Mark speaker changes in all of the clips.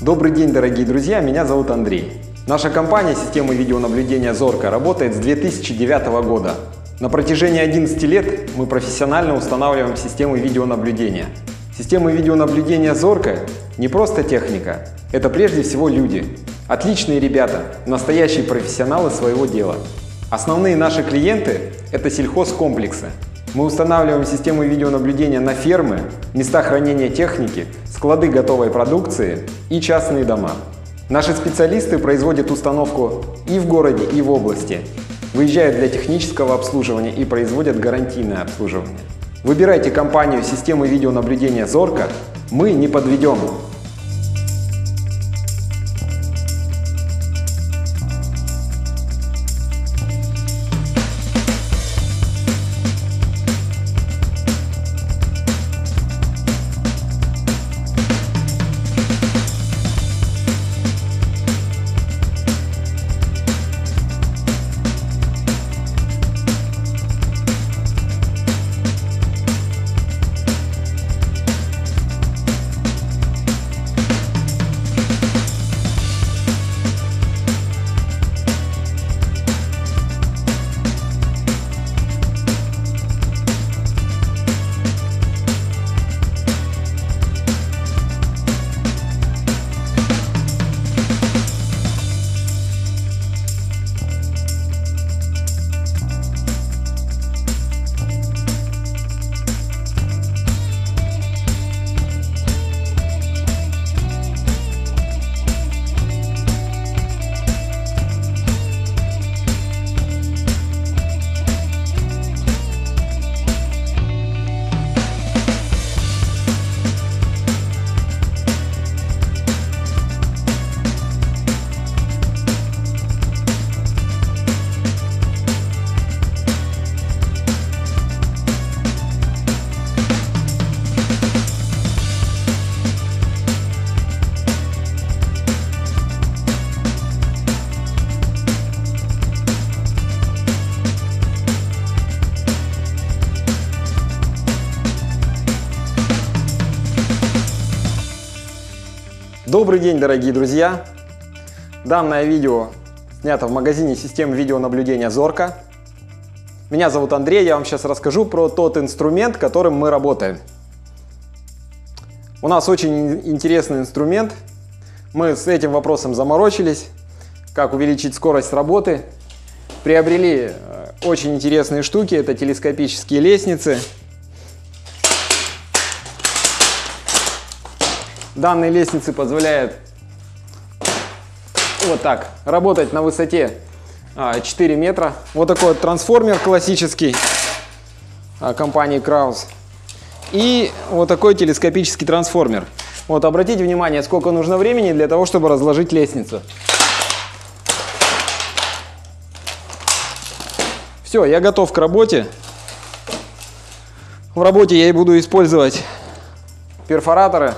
Speaker 1: Добрый день, дорогие друзья, меня зовут Андрей. Наша компания системы видеонаблюдения «Зорко» работает с 2009 года. На протяжении 11 лет мы профессионально устанавливаем системы видеонаблюдения. Системы видеонаблюдения «Зорко» не просто техника, это прежде всего люди. Отличные ребята, настоящие профессионалы своего дела. Основные наши клиенты – это сельхозкомплексы. Мы устанавливаем системы видеонаблюдения на фермы, места хранения техники, склады готовой продукции и частные дома. Наши специалисты производят установку и в городе, и в области, выезжают для технического обслуживания и производят гарантийное обслуживание. Выбирайте компанию системы видеонаблюдения «Зорко», мы не подведем. Добрый день, дорогие друзья! Данное видео снято в магазине систем видеонаблюдения Зорко. Меня зовут Андрей, я вам сейчас расскажу про тот инструмент, которым мы работаем. У нас очень интересный инструмент. Мы с этим вопросом заморочились, как увеличить скорость работы. Приобрели э, очень интересные штуки, это телескопические лестницы. Данные лестницы позволяют вот так работать на высоте 4 а, метра. Вот такой вот трансформер классический а, компании Kraus. И вот такой телескопический трансформер. Вот обратите внимание, сколько нужно времени для того, чтобы разложить лестницу. Все, я готов к работе. В работе я и буду использовать перфораторы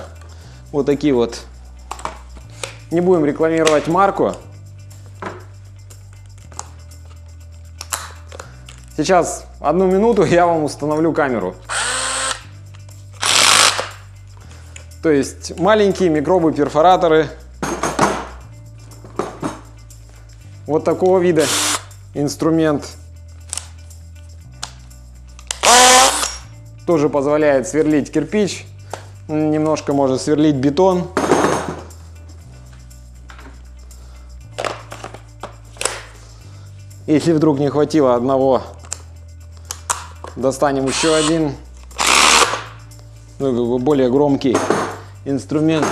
Speaker 1: вот такие вот. Не будем рекламировать марку. Сейчас одну минуту я вам установлю камеру. То есть маленькие микробы перфораторы вот такого вида инструмент тоже позволяет сверлить кирпич немножко может сверлить бетон. Если вдруг не хватило одного, достанем еще один, ну, более громкий инструмент.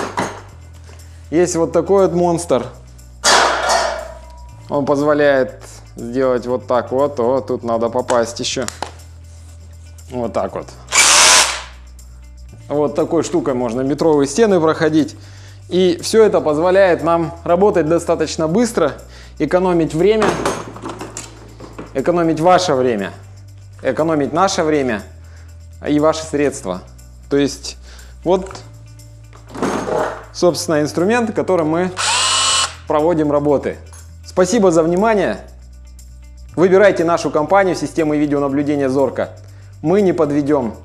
Speaker 1: Есть вот такой вот монстр. Он позволяет сделать вот так вот. О, тут надо попасть еще. Вот так вот. Вот такой штукой можно метровые стены проходить. И все это позволяет нам работать достаточно быстро, экономить время, экономить ваше время, экономить наше время и ваши средства. То есть вот, собственно, инструмент, которым мы проводим работы. Спасибо за внимание. Выбирайте нашу компанию системы видеонаблюдения Зорко. Мы не подведем.